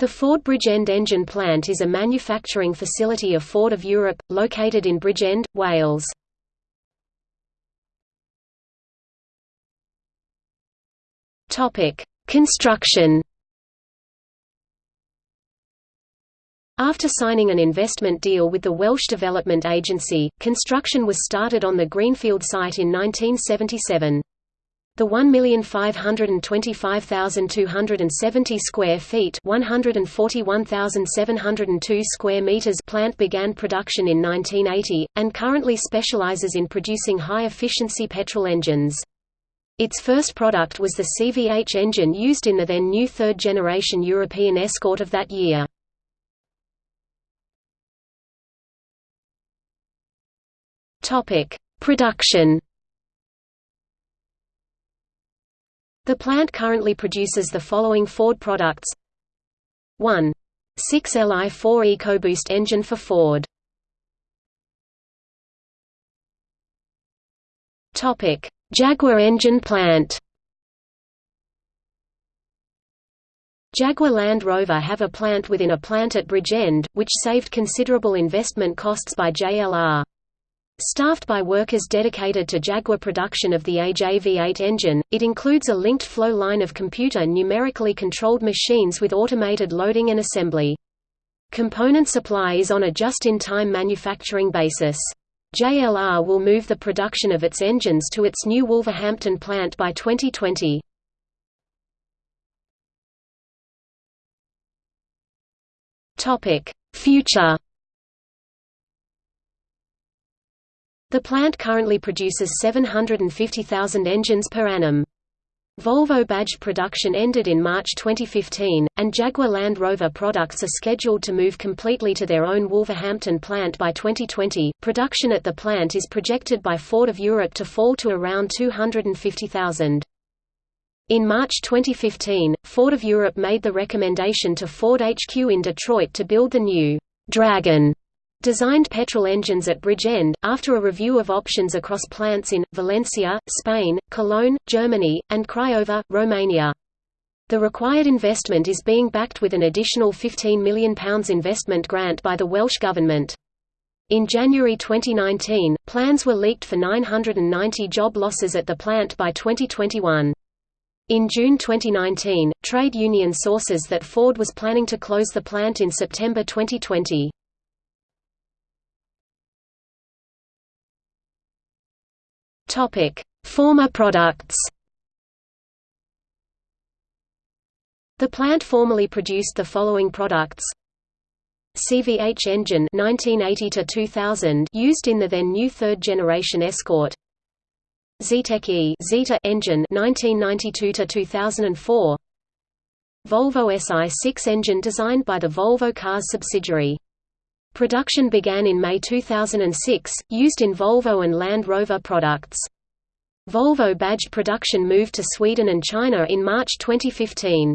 The Ford Bridgend engine plant is a manufacturing facility of Ford of Europe, located in Bridgend, Wales. Construction After signing an investment deal with the Welsh Development Agency, construction was started on the Greenfield site in 1977. The 1,525,270 square feet (141,702 square meters) plant began production in 1980 and currently specializes in producing high-efficiency petrol engines. Its first product was the CVH engine used in the then new third-generation European Escort of that year. Production. The plant currently produces the following Ford products: 1. 6Li4 EcoBoost engine for Ford. Jaguar engine plant. Jaguar Land Rover have a plant within a plant at Bridgend, which saved considerable investment costs by JLR. Staffed by workers dedicated to Jaguar production of the AJ-V8 engine, it includes a linked flow line of computer numerically controlled machines with automated loading and assembly. Component supply is on a just-in-time manufacturing basis. JLR will move the production of its engines to its new Wolverhampton plant by 2020. Future The plant currently produces 750,000 engines per annum. Volvo badge production ended in March 2015, and Jaguar Land Rover products are scheduled to move completely to their own Wolverhampton plant by 2020. Production at the plant is projected by Ford of Europe to fall to around 250,000. In March 2015, Ford of Europe made the recommendation to Ford HQ in Detroit to build the new Dragon designed petrol engines at Bridgend, after a review of options across plants in, Valencia, Spain, Cologne, Germany, and Craiova, Romania. The required investment is being backed with an additional £15 million investment grant by the Welsh Government. In January 2019, plans were leaked for 990 job losses at the plant by 2021. In June 2019, trade union sources that Ford was planning to close the plant in September 2020. Former products. The plant formerly produced the following products: CVH engine 1980 to 2000 used in the then new third generation Escort. Zetec E Zeta engine 1992 to 2004. Volvo SI6 engine designed by the Volvo Cars subsidiary. Production began in May 2006, used in Volvo and Land Rover products. Volvo badge production moved to Sweden and China in March 2015.